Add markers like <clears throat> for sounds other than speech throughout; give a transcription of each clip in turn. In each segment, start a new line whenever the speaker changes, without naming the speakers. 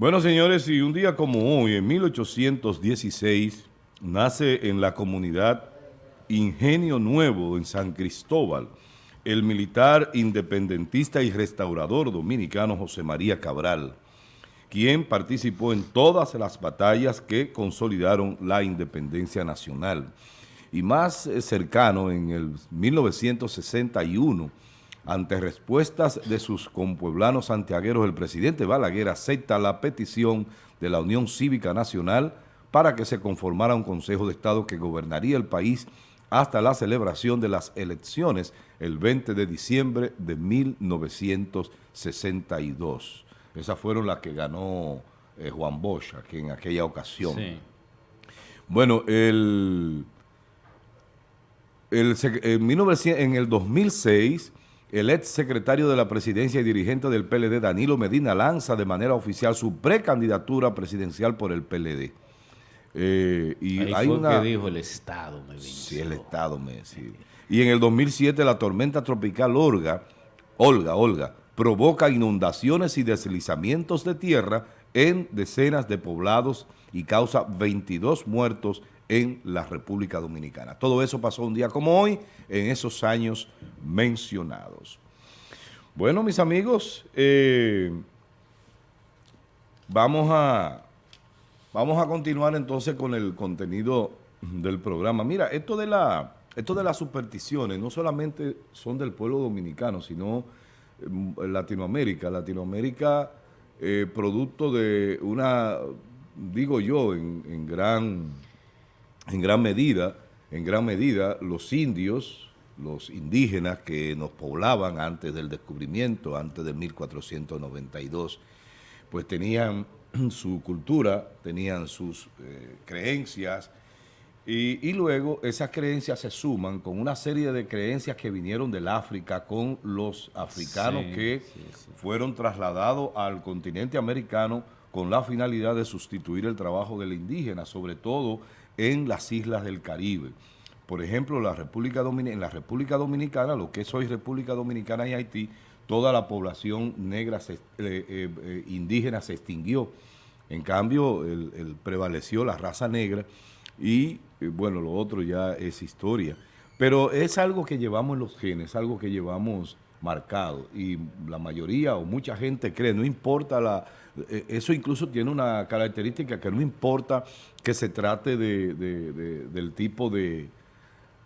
Bueno, señores, y un día como hoy, en 1816, nace en la comunidad Ingenio Nuevo, en San Cristóbal, el militar independentista y restaurador dominicano José María Cabral, quien participó en todas las batallas que consolidaron la independencia nacional. Y más eh, cercano, en el 1961, ante respuestas de sus compueblanos santiagueros, el presidente Balaguer acepta la petición de la Unión Cívica Nacional para que se conformara un Consejo de Estado que gobernaría el país hasta la celebración de las elecciones el 20 de diciembre de 1962. Esas fueron las que ganó eh, Juan Bosch aquí en aquella ocasión. Bueno, el, el, en el 2006 el ex secretario de la presidencia y dirigente del PLD, Danilo Medina, lanza de manera oficial su precandidatura presidencial por el PLD.
Eh, y Ahí hay fue una... que dijo el Estado
me Sí, el Estado me sí. Y en el 2007 la tormenta tropical Olga, Olga, Olga, provoca inundaciones y deslizamientos de tierra en decenas de poblados y causa 22 muertos en la República Dominicana. Todo eso pasó un día como hoy, en esos años mencionados. Bueno, mis amigos, eh, vamos, a, vamos a continuar entonces con el contenido del programa. Mira, esto de, la, esto de las supersticiones no solamente son del pueblo dominicano, sino en Latinoamérica. Latinoamérica, eh, producto de una, digo yo, en gran en gran medida, en gran medida los indios, los indígenas que nos poblaban antes del descubrimiento, antes de 1492, pues tenían <clears throat> su cultura, tenían sus eh, creencias, y, luego esas creencias se suman con una serie de creencias que vinieron del África con los africanos que fueron trasladados al continente americano con la finalidad de sustituir el trabajo del indígena, sobre todo en las islas del Caribe. Por ejemplo, la República en la República Dominicana, lo que es hoy República Dominicana y Haití, toda la población negra eh, eh, eh, indígena se extinguió. En cambio, el, prevaleció la raza negra y, bueno, lo otro ya es historia. Pero es algo que llevamos en los genes, algo que llevamos marcado y la mayoría o mucha gente cree, no importa la... Eh, eso incluso tiene una característica que no importa que se trate de, del tipo de,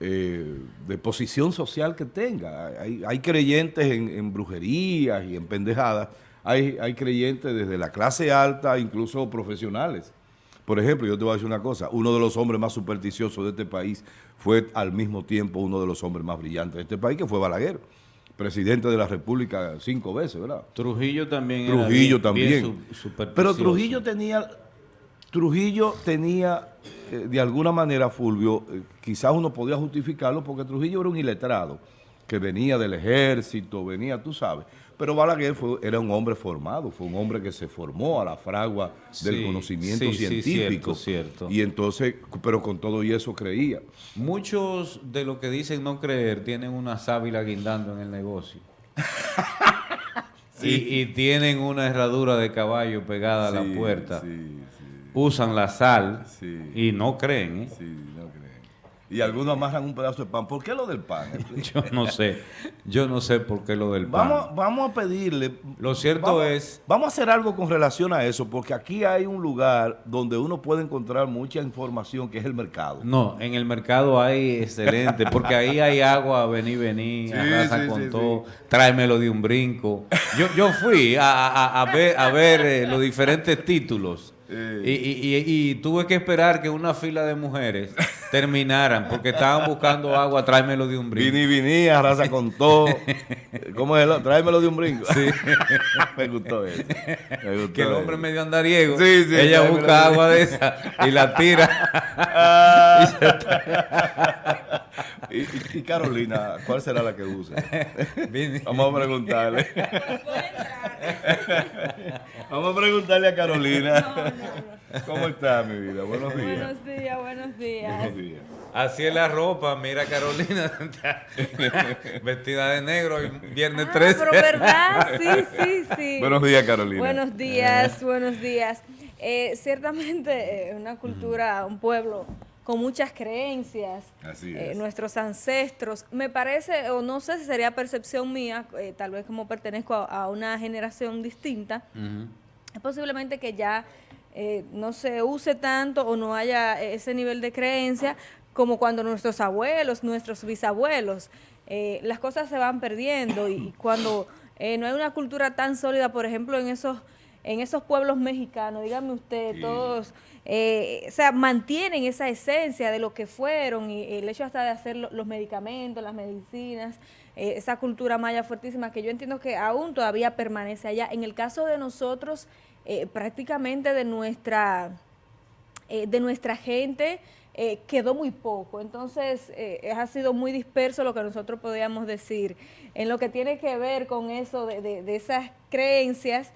eh, de posición social que tenga. Hay, creyentes en, brujerías y en pendejadas, hay, hay creyentes desde la clase alta, incluso profesionales. Por ejemplo, yo te voy a decir una cosa, uno de los hombres más supersticiosos de este país fue al mismo tiempo uno de los hombres más brillantes de este país, que fue Balaguer presidente de la República cinco veces, ¿verdad?
Trujillo también
Trujillo también. Pero Trujillo tenía, Trujillo tenía, eh, de alguna manera, Fulvio, eh, quizás uno podía justificarlo porque Trujillo era un iletrado, que venía del ejército, venía, tú sabes. Pero Balaguer fue, era un hombre formado, fue un hombre que se formó a la fragua del conocimiento científico.
cierto,
Y entonces, pero con todo y eso creía.
Muchos de los que dicen no creer tienen una sábila guindando en el negocio. <laughs> y, tienen una herradura de caballo pegada a la puerta. Usan la sal y no creen. ¿eh?
Y algunos amarran un pedazo de pan. ¿Por qué lo del pan? <laughs>
yo no sé. Yo no sé por qué lo del pan.
Vamos, vamos a pedirle...
Lo cierto es...
Vamos a hacer algo con relación a eso, porque aquí hay un lugar donde uno puede encontrar mucha información, que es el mercado.
No, en el mercado hay excelente, porque ahí hay agua, vení, vení, sí, con todo, tráemelo de un brinco. Yo, yo fui a, ver, a ver eh, los diferentes títulos y, tuve que esperar que una fila de mujeres terminaran porque estaban buscando agua, tráemelo de un brinco.
Vini, vini, arrasa con todo. ¿Cómo es? Tráemelo de un brinco. Sí. <laughs> me gustó eso.
que el hombre medio andariego. Sí, sí, ella busca agua de esa y la tira. <laughs> <laughs>
y, Carolina, ¿cuál será la que use? Vamos a preguntarle. Vamos a preguntarle a Carolina. ¿Cómo está, mi vida? Buenos días.
Buenos días, buenos días. Buenos días.
Así es la ropa, mira Carolina, <laughs> vestida de negro viernes 13.
Ah, pero verdad, sí, sí, sí.
Buenos días, Carolina.
Buenos días, buenos días. Eh, ciertamente eh, una cultura, un pueblo con muchas creencias,
Así
eh, nuestros ancestros. Me parece, o no sé si sería percepción mía, tal vez como pertenezco a, una generación distinta, es posiblemente que ya no se use tanto o no haya ese nivel de creencia, como cuando nuestros abuelos, nuestros bisabuelos, eh, las cosas se van perdiendo y, cuando eh, no hay una cultura tan sólida, por ejemplo, en esos en esos pueblos mexicanos, dígame usted, todos, eh, o sea, mantienen esa esencia de lo que fueron y el hecho hasta de hacer los medicamentos, las medicinas, esa cultura maya fuertísima que yo entiendo que aún todavía permanece allá. En el caso de nosotros, prácticamente de nuestra, de nuestra gente, eh, quedó muy poco. Entonces, eh, ha sido muy disperso lo que nosotros podíamos decir en lo que tiene que ver con eso de, esas creencias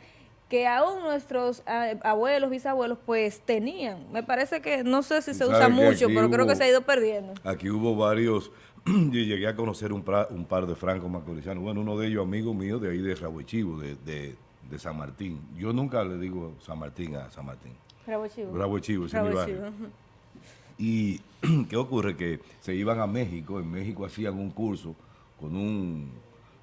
que aún nuestros abuelos, bisabuelos, pues tenían. Me parece que, no sé si se usa mucho, pero creo que se ha ido perdiendo.
Aquí hubo varios, <clears throat> yo llegué a conocer un, par de francos macoricianos. Bueno, uno de ellos amigo mío de ahí de Rabochivo, de, de, de, San Martín. Yo nunca le digo San Martín a San Martín.
Rabochivo.
Chivo, es mi barrio. Y <clears throat> ¿qué ocurre? Que se iban a México, en México hacían un curso con un,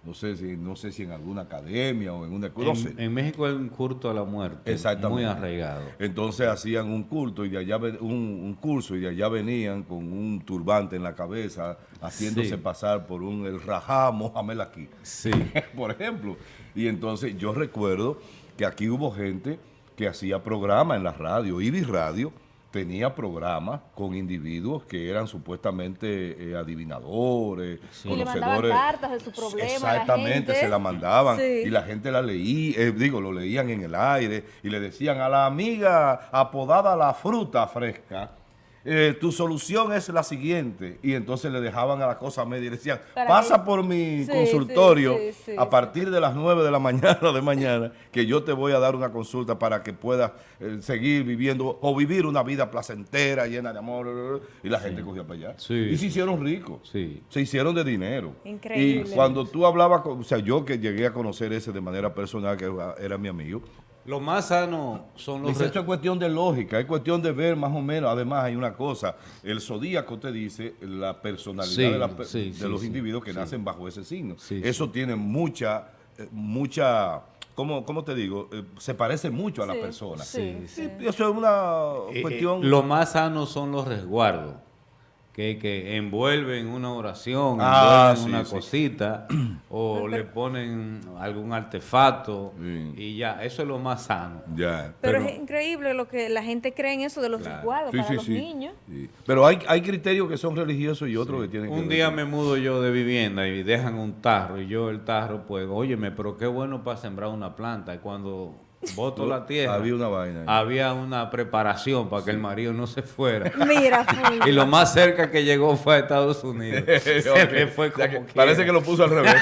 no sé si no sé si en alguna academia o en una...
En, en México hay un culto a la muerte, Exactamente. muy arraigado.
Entonces hacían un culto y de allá un, curso y de allá venían con un turbante en la cabeza, haciéndose pasar por un el Rajá Mohamed aquí.
Sí. <laughs>
por ejemplo. Y entonces yo recuerdo que aquí hubo gente que hacía programa en la radio, Ibis Radio, tenía programas con individuos que eran supuestamente eh, adivinadores, conocedores.
Y cartas de su problema
Exactamente, se la mandaban y la gente la leía, eh, digo, lo leían en el aire y le decían a la amiga apodada la fruta fresca, eh, tu solución es la siguiente. Y entonces le dejaban a la cosa media y decían, pasa por mi consultorio a partir de las 9 de la <laughs> mañana de mañana, que yo te voy a dar una consulta para que puedas eh, seguir viviendo o vivir una vida placentera, llena de amor. Y la gente cogía para allá. Y se hicieron ricos. Se hicieron de dinero.
Increíble.
Y cuando tú hablabas, con, o sea, yo que llegué a conocer ese de manera personal, que era mi amigo,
lo más sano son los...
Esto es cuestión de lógica, es cuestión de ver más o menos. Además hay una cosa, el zodíaco te dice la personalidad de, los individuos que nacen bajo ese signo. Eso tiene mucha, eh, mucha... ¿Cómo, ¿Cómo, te digo? Eh, se parece mucho a la persona.
Sí,
Eso es una eh, cuestión...
lo más sano son los resguardos que, que envuelven una oración, ah, envuelven una cosita, o le ponen algún artefacto, y ya, eso es lo más sano.
Ya,
pero, es increíble lo que la gente cree en eso de los claro. para los niños.
Pero hay, hay criterios que son religiosos y otros que tienen
Un día me mudo yo de vivienda y dejan un tarro, y yo el tarro, pues, óyeme, pero qué bueno para sembrar una planta, y cuando voto la tierra.
Había una vaina.
Había una preparación para que el marido no se fuera.
Mira, <laughs>
y lo más cerca que llegó fue a Estados Unidos. <laughs>
fue parece que lo puso al revés.